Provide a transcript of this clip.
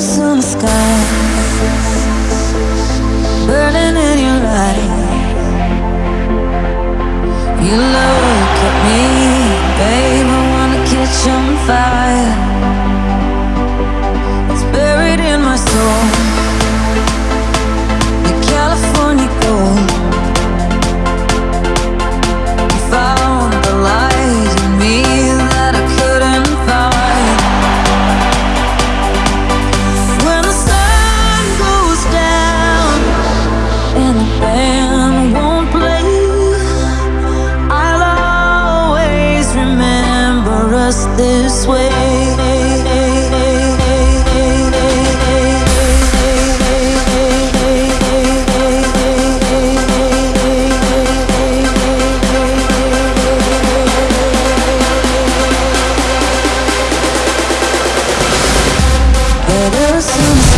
stars in the sky. just this way. Better soon.